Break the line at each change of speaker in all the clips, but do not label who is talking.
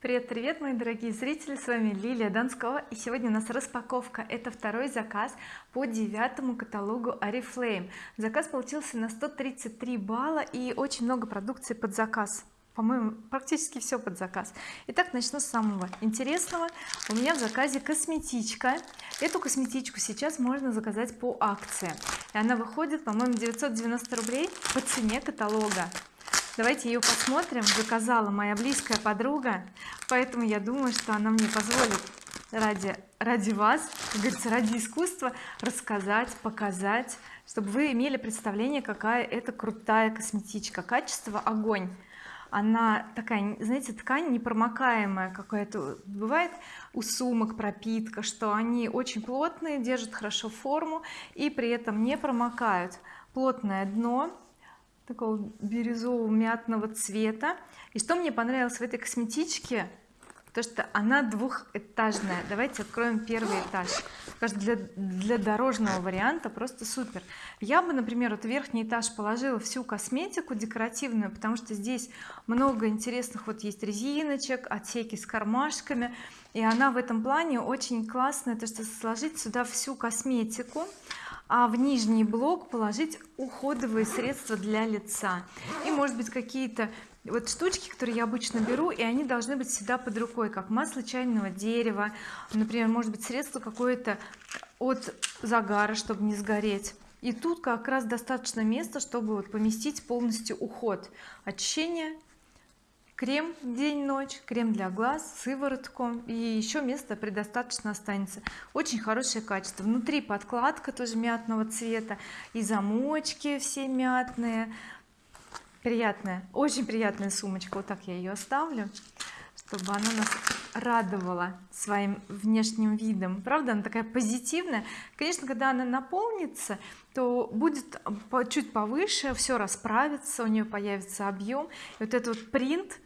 привет привет мои дорогие зрители с вами Лилия Донскова и сегодня у нас распаковка. Это второй заказ по девятому каталогу oriflame заказ получился на 133 балла и очень много продукции под заказ. По-моему практически все под заказ. Итак начну с самого интересного. У меня в заказе косметичка. Эту косметичку сейчас можно заказать по акции. И она выходит по-моему 990 рублей по цене каталога давайте ее посмотрим. Заказала моя близкая подруга. Поэтому я думаю что она мне позволит ради ради вас как говорится ради искусства рассказать показать чтобы вы имели представление какая это крутая косметичка. Качество огонь. Она такая знаете ткань непромокаемая какая-то. Бывает у сумок пропитка что они очень плотные держат хорошо форму и при этом не промокают. Плотное дно такого бирюзового мятного цвета. И что мне понравилось в этой косметичке? То что она двухэтажная. Давайте откроем первый этаж. Кажется для, для дорожного варианта просто супер. Я бы например вот верхний этаж положила всю косметику декоративную потому что здесь много интересных вот есть резиночек отсеки с кармашками. И она в этом плане очень классная. То что сложить сюда всю косметику а в нижний блок положить уходовые средства для лица. И может быть какие-то вот штучки которые я обычно беру и они должны быть всегда под рукой как масло чайного дерева например может быть средство какое-то от загара чтобы не сгореть. И тут как раз достаточно места чтобы вот поместить полностью уход. Очищение крем день-ночь крем для глаз сыворотку. И еще место предостаточно останется. Очень хорошее качество. Внутри подкладка тоже мятного цвета. И замочки все мятные. Приятная очень приятная сумочка. Вот так я ее оставлю чтобы она нас радовала своим внешним видом. Правда она такая позитивная. Конечно когда она наполнится то будет чуть повыше все расправится у нее появится объем и вот этот вот принт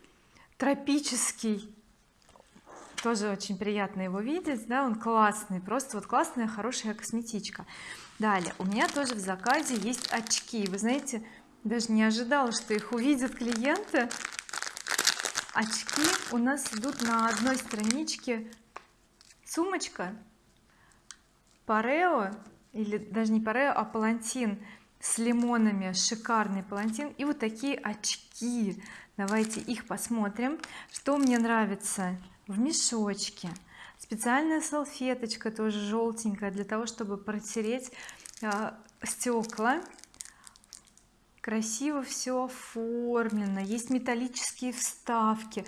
тропический. Тоже очень приятно его видеть да он классный просто вот классная хорошая косметичка. Далее у меня тоже в заказе есть очки. Вы знаете даже не ожидала что их увидят клиенты. Очки у нас идут на одной страничке. Сумочка парео или даже не парео а палантин с лимонами шикарный палантин. И вот такие очки давайте их посмотрим. Что мне нравится? В мешочке. Специальная салфеточка тоже желтенькая для того чтобы протереть э, стекла. Красиво все оформлено. Есть металлические вставки.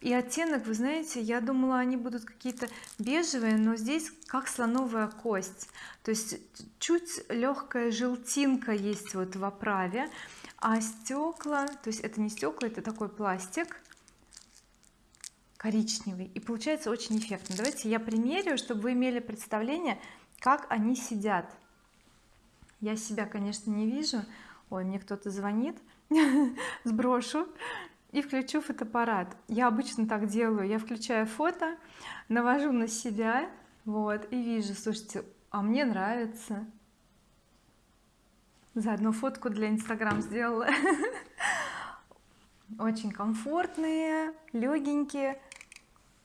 И оттенок вы знаете я думала они будут какие-то бежевые но здесь как слоновая кость. То есть чуть легкая желтинка есть вот в оправе а стекла то есть это не стекла это такой пластик коричневый и получается очень эффектно. Давайте я примерю чтобы вы имели представление как они сидят. Я себя конечно не вижу. Ой мне кто-то звонит сброшу и включу фотоаппарат. Я обычно так делаю. Я включаю фото навожу на себя вот и вижу слушайте а мне нравится заодно фотку для инстаграм сделала. Очень комфортные легенькие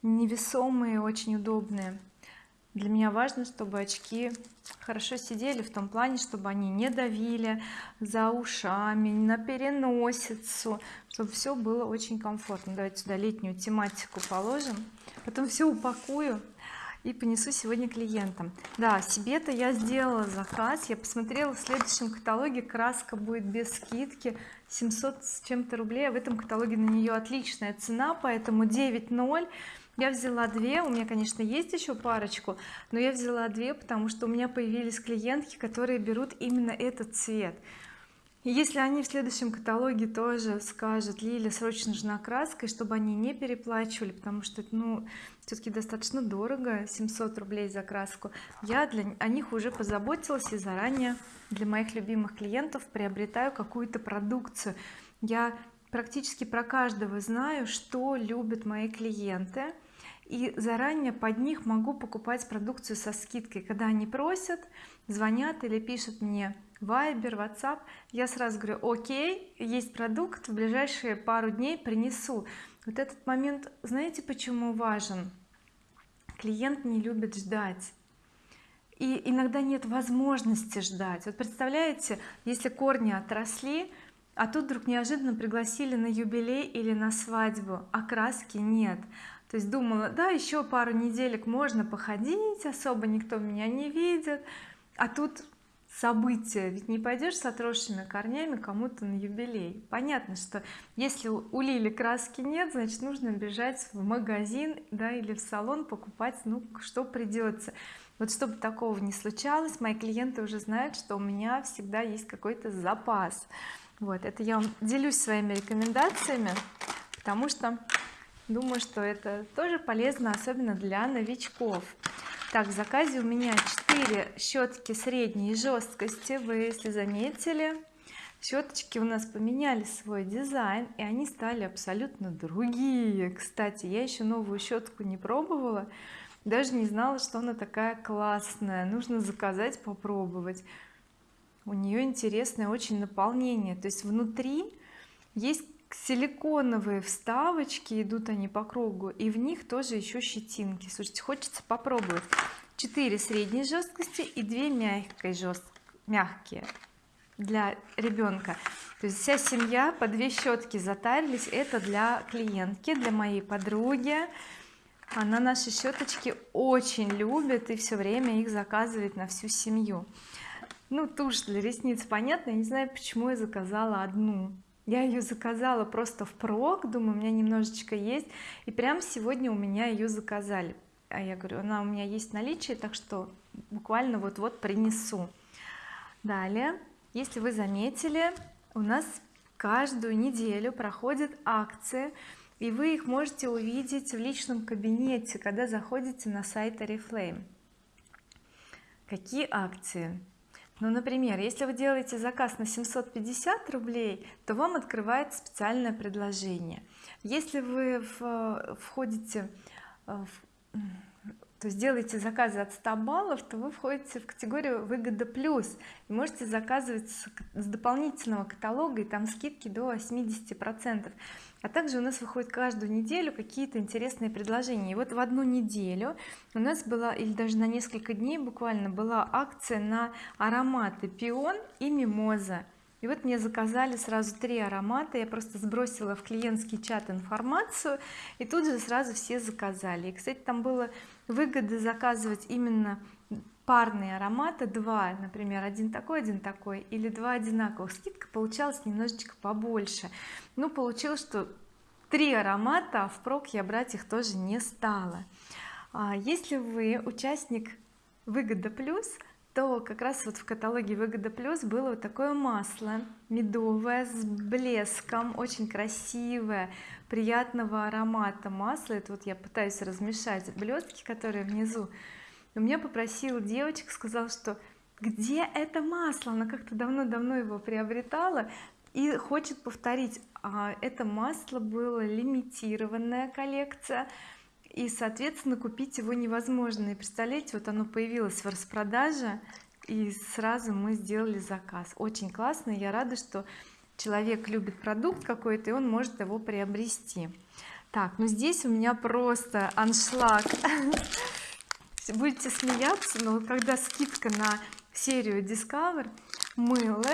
невесомые очень удобные. Для меня важно чтобы очки хорошо сидели в том плане чтобы они не давили за ушами на переносицу чтобы все было очень комфортно. Давайте сюда летнюю тематику положим потом все упакую и понесу сегодня клиентам. Да себе-то я сделала заказ я посмотрела в следующем каталоге краска будет без скидки 700 с чем-то рублей а в этом каталоге на нее отличная цена поэтому 9.0 я взяла две у меня конечно есть еще парочку но я взяла две потому что у меня появились клиентки которые берут именно этот цвет если они в следующем каталоге тоже скажут Лиля срочно нужна краска и чтобы они не переплачивали потому что ну все-таки достаточно дорого 700 рублей за краску я для о них уже позаботилась и заранее для моих любимых клиентов приобретаю какую-то продукцию. Я практически про каждого знаю что любят мои клиенты и заранее под них могу покупать продукцию со скидкой. Когда они просят звонят или пишут мне Viber, WhatsApp я сразу говорю окей есть продукт в ближайшие пару дней принесу вот этот момент знаете почему важен? Клиент не любит ждать. И иногда нет возможности ждать. Вот представляете если корни отросли а тут вдруг неожиданно пригласили на юбилей или на свадьбу а краски нет. То есть думала да еще пару неделек можно походить особо никто меня не видит а тут событие ведь не пойдешь с отросшими корнями кому-то на юбилей. Понятно что если у Лили краски нет значит нужно бежать в магазин да или в салон покупать ну что придется вот чтобы такого не случалось мои клиенты уже знают что у меня всегда есть какой-то запас. Вот это я вам делюсь своими рекомендациями потому что думаю что это тоже полезно особенно для новичков так в заказе у меня 4 щетки средней жесткости вы если заметили. Щеточки у нас поменяли свой дизайн и они стали абсолютно другие. Кстати я еще новую щетку не пробовала даже не знала что она такая классная. Нужно заказать попробовать. У нее интересное очень наполнение. То есть внутри есть силиконовые вставочки идут они по кругу и в них тоже еще щетинки. Слушайте хочется попробовать. 4 средней жесткости и 2 мягкой жест мягкие для ребенка то есть вся семья по две щетки затарились. Это для клиентки для моей подруги. Она наши щеточки очень любит и все время их заказывает на всю семью. Ну тушь для ресниц понятно. Я не знаю почему я заказала одну я ее заказала просто впрок думаю у меня немножечко есть. И прям сегодня у меня ее заказали. А я говорю она у меня есть наличие так что буквально вот-вот принесу. Далее. Если вы заметили у нас каждую неделю проходит акция и вы их можете увидеть в личном кабинете когда заходите на сайт oriflame. Какие акции ну например если вы делаете заказ на 750 рублей то вам открывается специальное предложение. Если вы в, входите э, в, то есть делаете заказы от 100 баллов то вы входите в категорию выгода плюс и можете заказывать с дополнительного каталога и там скидки до 80 процентов. А также у нас выходит каждую неделю какие-то интересные предложения. И вот в одну неделю у нас была или даже на несколько дней буквально была акция на ароматы пион и мимоза. И вот мне заказали сразу три аромата. Я просто сбросила в клиентский чат информацию и тут же сразу все заказали. И кстати там было выгода заказывать именно парные ароматы два например один такой один такой или два одинаковых. Скидка получалась немножечко побольше. Ну получилось что три аромата а впрок я брать их тоже не стала. А если вы участник выгода плюс то как раз вот в каталоге выгода плюс было вот такое масло медовое с блеском очень красивое приятного аромата масло это вот я пытаюсь размешать блестки которые внизу. У меня попросила девочка сказала что где это масло? Она как-то давно-давно его приобретала и хочет повторить. А это масло было лимитированная коллекция и соответственно купить его невозможно. И представляете вот оно появилось в распродаже и сразу мы сделали заказ. Очень классно я рада что человек любит продукт какой-то и он может его приобрести. Так ну здесь у меня просто аншлаг. Будете смеяться но когда скидка на серию Discover мыло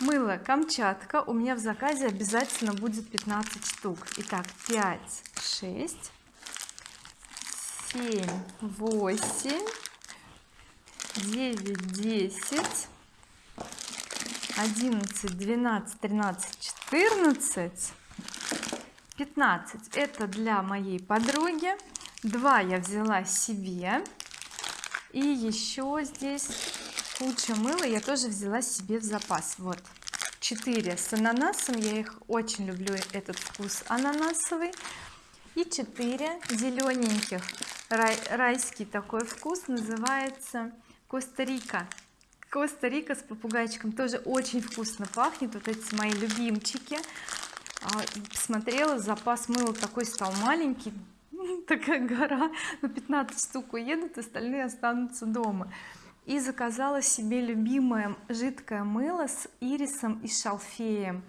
мыло Камчатка у меня в заказе обязательно будет 15 штук. Итак 5 6 7 8 9 10 11 12 13 14 15 это для моей подруги. 2 я взяла себе. И еще здесь куча мыла я тоже взяла себе в запас. Вот 4 с ананасом. Я их очень люблю этот вкус ананасовый. И 4 зелененьких Рай, райский такой вкус называется Коста-Рика. Коста-Рика с попугайчиком тоже очень вкусно пахнет. Вот эти мои любимчики. А, смотрела запас мыла такой стал маленький. Такая гора. Ну 15 штук уедут остальные останутся дома. И заказала себе любимое жидкое мыло с ирисом и шалфеем.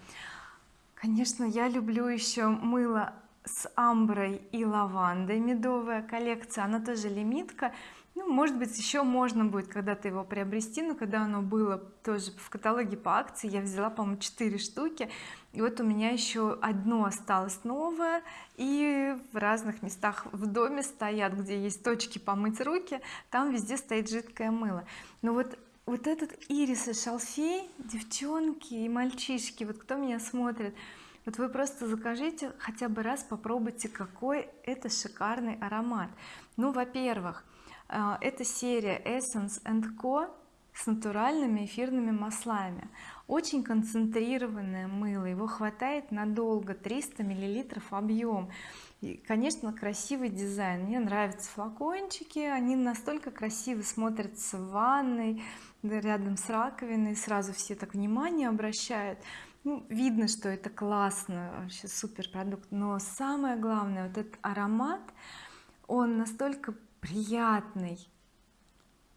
Конечно я люблю еще мыло с амброй и лавандой медовая коллекция. Она тоже лимитка. Ну может быть еще можно будет когда-то его приобрести но когда оно было тоже в каталоге по акции я взяла по-моему 4 штуки. И вот у меня еще одно осталось новое. И в разных местах в доме стоят где есть точки помыть руки. Там везде стоит жидкое мыло. Но вот вот этот ирис и шалфей девчонки и мальчишки вот кто меня смотрит вот вы просто закажите хотя бы раз попробуйте какой это шикарный аромат. Ну во-первых а, это серия Essence Co. с натуральными эфирными маслами. Очень концентрированное мыло его хватает надолго 300 миллилитров объем. И конечно красивый дизайн. Мне нравятся флакончики они настолько красиво смотрятся в ванной рядом с раковиной сразу все так внимание обращают ну, видно что это классно вообще супер продукт но самое главное вот этот аромат он настолько приятный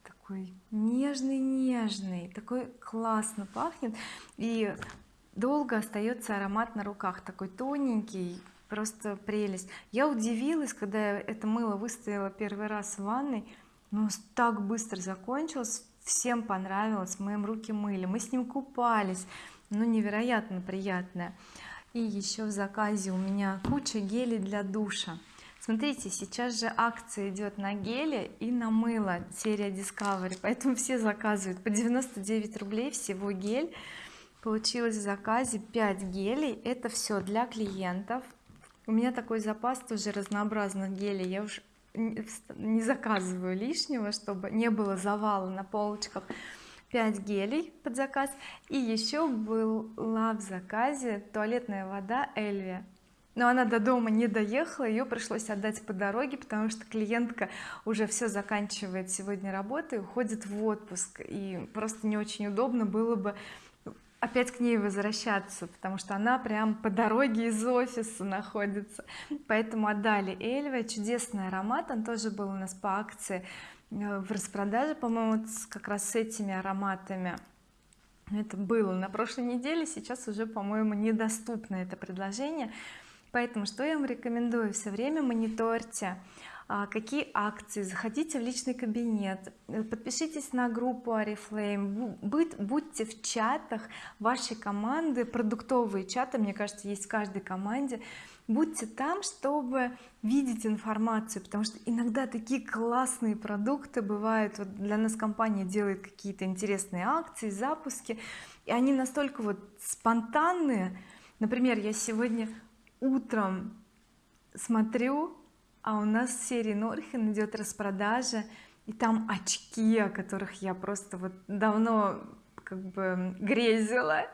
такой нежный-нежный такой классно пахнет и долго остается аромат на руках такой тоненький просто прелесть. Я удивилась когда я это мыло выставила первый раз в ванной но так быстро закончилось всем понравилось мы руки мыли мы с ним купались ну невероятно приятное. И еще в заказе у меня куча гелей для душа. Смотрите сейчас же акция идет на гели и на мыло серия Discovery поэтому все заказывают. По 99 рублей всего гель. Получилось в заказе 5 гелей. Это все для клиентов. У меня такой запас тоже разнообразных гелей. Я уж не заказываю лишнего чтобы не было завала на полочках 5 гелей под заказ. И еще была в заказе туалетная вода Эльвия. Но она до дома не доехала ее пришлось отдать по дороге потому что клиентка уже все заканчивает сегодня работу и уходит в отпуск. И просто не очень удобно было бы опять к ней возвращаться потому что она прям по дороге из офиса находится. Поэтому отдали Эльве. Чудесный аромат. Он тоже был у нас по акции в распродаже по-моему как раз с этими ароматами. Это было на прошлой неделе сейчас уже по-моему недоступно это предложение. Поэтому что я вам рекомендую? Все время мониторьте а, какие акции. Заходите в личный кабинет подпишитесь на группу oriflame будь, будьте в чатах вашей команды продуктовые чаты. Мне кажется есть в каждой команде будьте там чтобы видеть информацию потому что иногда такие классные продукты бывают. Вот для нас компания делает какие-то интересные акции запуски и они настолько вот спонтанные. Например я сегодня утром смотрю а у нас в серии Норхен идет распродажа и там очки о которых я просто вот давно как бы грезила.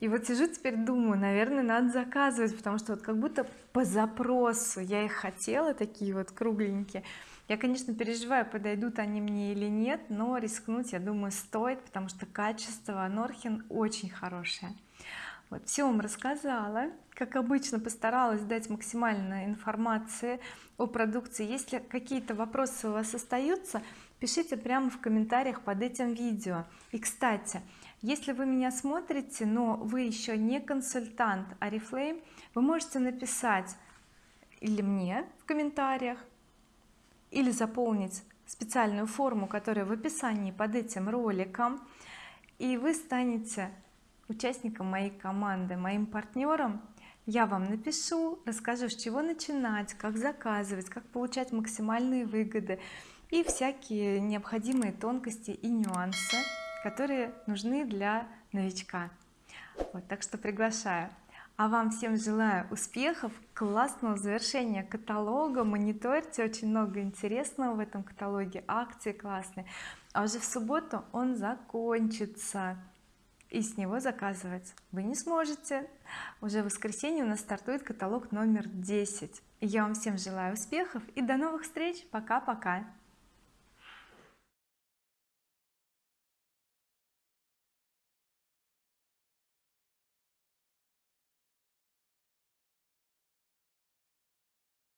И вот сижу теперь думаю наверное надо заказывать потому что вот как будто по запросу я их хотела такие вот кругленькие. Я конечно переживаю подойдут они мне или нет но рискнуть я думаю стоит потому что качество Норхен очень хорошее. Вот все вам рассказала. Как обычно постаралась дать максимально информации о продукции. Если какие-то вопросы у вас остаются пишите прямо в комментариях под этим видео. И кстати если вы меня смотрите но вы еще не консультант oriflame вы можете написать или мне в комментариях или заполнить специальную форму которая в описании под этим роликом и вы станете участником моей команды моим партнером я вам напишу расскажу с чего начинать как заказывать как получать максимальные выгоды и всякие необходимые тонкости и нюансы которые нужны для новичка. Вот так что приглашаю. А вам всем желаю успехов классного завершения каталога мониторьте очень много интересного в этом каталоге акции классные. А уже в субботу он закончится и с него заказывать вы не сможете. Уже в воскресенье у нас стартует каталог номер 10 я вам всем желаю успехов и до новых встреч. Пока-пока